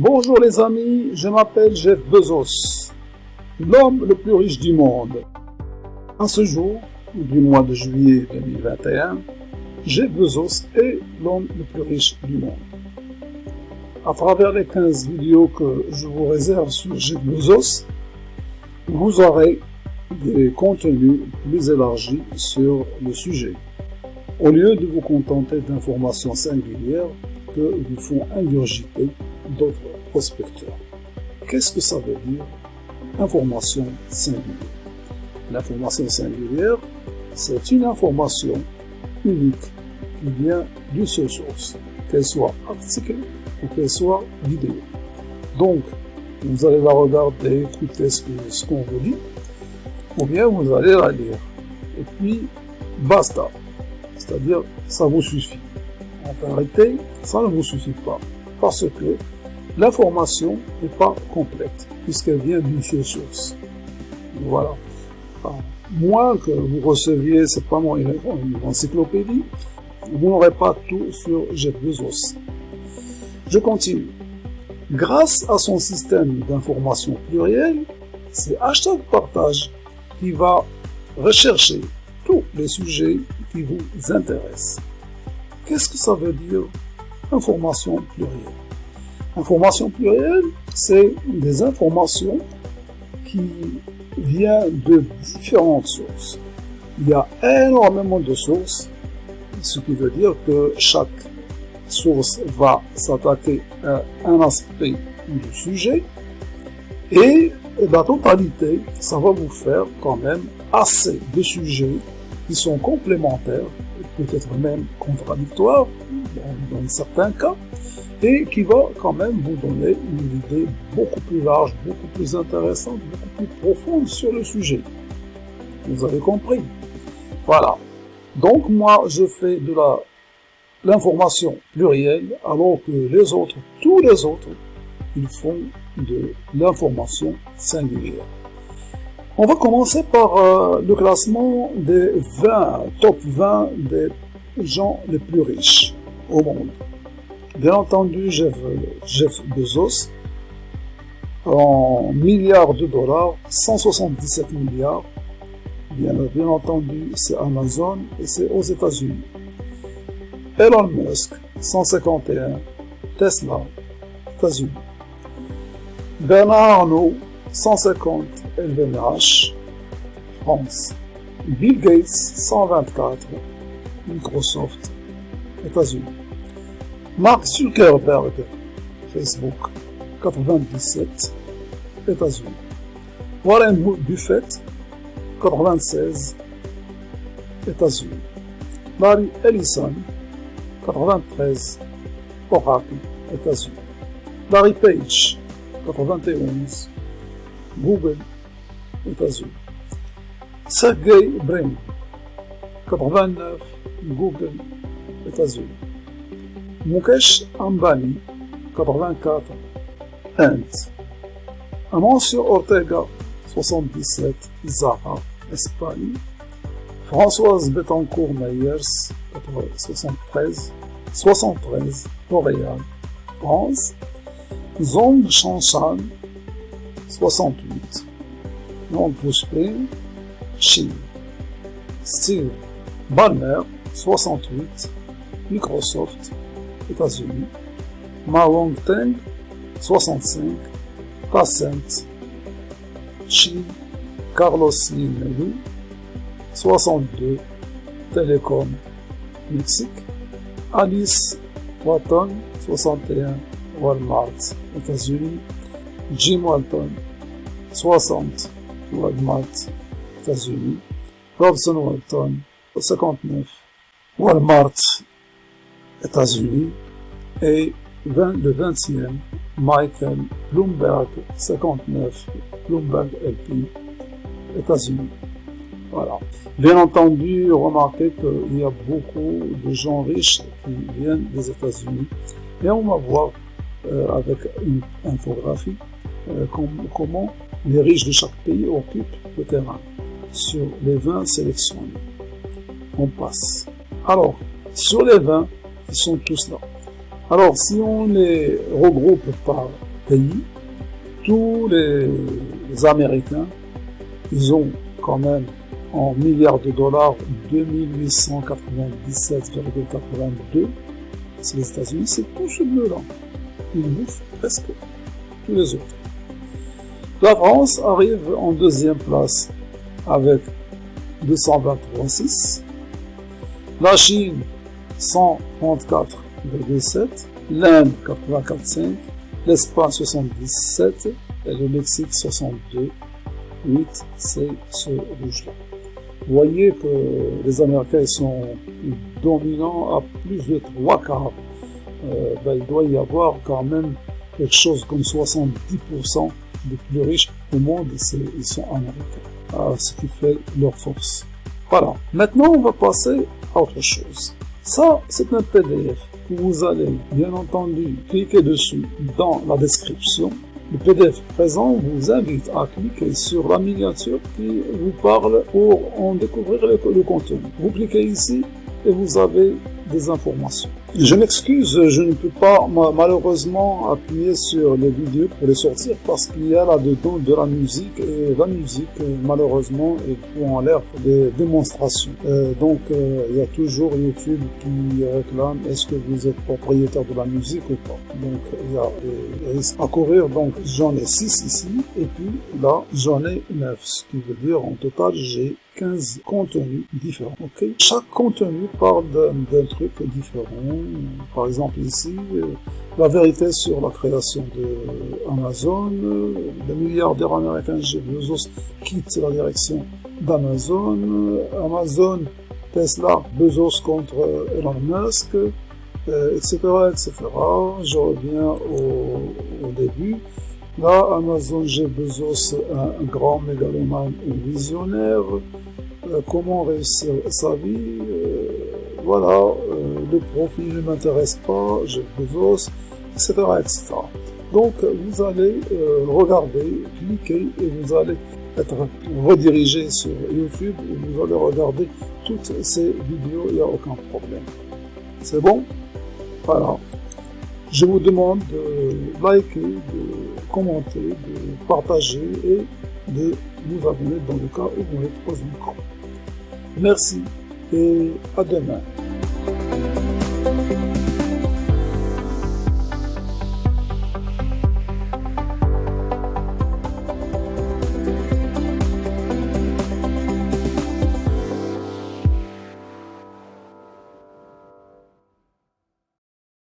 Bonjour les amis, je m'appelle Jeff Bezos, l'homme le plus riche du monde. À ce jour, du mois de juillet 2021, Jeff Bezos est l'homme le plus riche du monde. À travers les 15 vidéos que je vous réserve sur Jeff Bezos, vous aurez des contenus plus élargis sur le sujet. Au lieu de vous contenter d'informations singulières que vous font ingurgiter d'autres prospecteurs. Qu'est-ce que ça veut dire? Information singulière L'information singulière, c'est une information unique qui vient d'une seule source, qu'elle soit article ou qu'elle soit vidéo. Donc, vous allez la regarder, écouter ce qu'on vous dit, ou bien vous allez la lire. Et puis, basta. C'est-à-dire, ça vous suffit. En vérité, ça ne vous suffit pas. Parce que l'information n'est pas complète, puisqu'elle vient d'une seule source. Voilà. moins que vous receviez, c'est pas moi, une, encyclopédie, vous n'aurez pas tout sur Jeff. Je continue. Grâce à son système d'information pluriel, c'est hashtag partage qui va rechercher tous les sujets qui vous intéressent. Qu'est-ce que ça veut dire information plurielle? Information plurielle, c'est des informations qui viennent de différentes sources. Il y a énormément de sources, ce qui veut dire que chaque source va s'attaquer à un aspect du sujet et la totalité, ça va vous faire quand même assez de sujets qui sont complémentaires, peut-être même contradictoires dans, certains cas, et qui va quand même vous donner une idée beaucoup plus large, beaucoup plus intéressante, beaucoup plus profonde sur le sujet. Vous avez compris Voilà. Donc moi, je fais de la l'information plurielle, alors que les autres, tous les autres, ils font de l'information singulière. On va commencer par euh, le classement des 20, top 20 des gens les plus riches au monde. Bien entendu, Jeff, Bezos, en milliards de dollars, 177 milliards. Bien, bien entendu, c'est Amazon et c'est aux États-Unis. Elon Musk, 151, Tesla, États-Unis. Bernard Arnault, 150 LVMH, France. Bill Gates, 124, Microsoft, États-Unis. Mark Zuckerberg, Facebook, 97, États-Unis. Warren Buffett, 96, États-Unis. Larry Ellison, 93, Oracle, États-Unis. Larry Page, 91, Google, États-Unis. Sergey Brin, 89, Google, États-Unis. Mukesh Ambani, 84, Inde. Amancio Ortega, 77, Zara, Espagne. Françoise Betancourt Meyers, 73, 73, Montréal, France. Zong Shanshan, 68. Long Spring, Chine. Steve Ballmer, 68. Microsoft, États-Unis. Ma Teng, 65. Passent, Chine. Carlos Lim 62. Télécom, Mexique. Alice Watton, 61. Walmart, États-Unis. Jim Walton, 60, Walmart, États-Unis. Robson Walton, 59, Walmart, États-Unis. Et le 20e, Michael Bloomberg, 59, Bloomberg LP, États-Unis. Voilà. Bien entendu, remarquez qu'il y a beaucoup de gens riches qui viennent des États-Unis. Et on va voir euh, avec une infographie euh, comment les riches de chaque pays occupent le terrain sur les 20 sélectionnés. On passe. Alors, sur les 20, ils sont tous là. Alors, si on les regroupe par pays. Tous les, Américains, ils ont quand même en milliards de dollars 2897,82. C'est les États-Unis, c'est tout ce bleu-là. Ils bouffent presque tous les autres. La France arrive en deuxième place avec 223,6. La Chine, 134,7. L'Inde, 84,5. L'Espagne, 77. Et le Mexique, 62. 8, c'est ce rouge-là. Vous voyez que les Américains sont dominants à plus de trois quarts. Euh, ben, il doit y avoir quand même quelque chose comme 70% des plus riches au monde, ils sont américains. Ce qui fait leur force. Voilà. Maintenant, on va passer à autre chose. Ça, c'est un PDF. Vous allez, bien entendu, cliquer dessus dans la description. Le PDF présent vous invite à cliquer sur la miniature qui vous parle pour en découvrir le, le contenu. Vous cliquez ici et vous avez des informations. Je m'excuse, je ne peux pas malheureusement appuyer sur les vidéos pour les sortir parce qu'il y a là-dedans de la musique et la musique malheureusement est tout en l'air des démonstrations. Euh, donc euh, il y a toujours YouTube qui réclame est-ce que vous êtes propriétaire de la musique ou pas. Donc il y a des risques à courir. Donc j'en ai 6 ici et puis là j'en ai 9, ce qui veut dire en total j'ai 15 contenus différents. ok? Chaque contenu parle d'un truc différent. Par exemple ici, euh, la vérité sur la création de Amazon, le milliardaire américain Jeff Bezos quitte la direction d'Amazon, Amazon, Tesla, Bezos contre Elon Musk, etc., euh, etc. Je reviens au, début. Là, Amazon, Jeff Bezos, un, un grand mégalomane ou visionnaire, euh, comment réussir sa vie, euh, voilà, euh, le profit ne m'intéresse pas, j'ai Bezos, etc., etc. Donc vous allez regarder, cliquer et vous allez être redirigé sur YouTube et vous allez regarder toutes ces vidéos, il n'y a aucun problème. C'est bon? Voilà. Je vous demande de liker, de commenter, de partager et de vous abonner dans le cas où vous êtes pas encore. Merci et à demain.